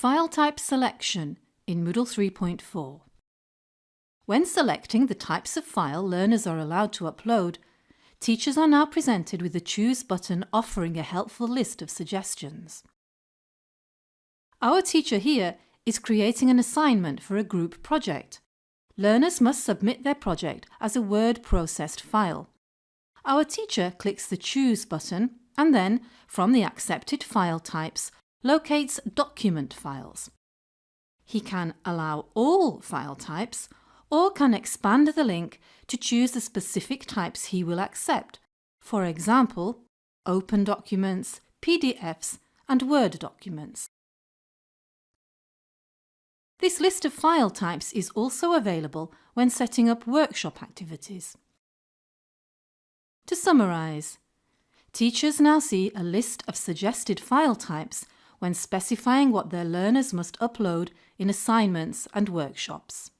File type selection in Moodle 3.4. When selecting the types of file learners are allowed to upload, teachers are now presented with the Choose button offering a helpful list of suggestions. Our teacher here is creating an assignment for a group project. Learners must submit their project as a word processed file. Our teacher clicks the Choose button and then, from the accepted file types, locates document files. He can allow all file types or can expand the link to choose the specific types he will accept, for example, open documents, PDFs and Word documents. This list of file types is also available when setting up workshop activities. To summarise, teachers now see a list of suggested file types when specifying what their learners must upload in assignments and workshops.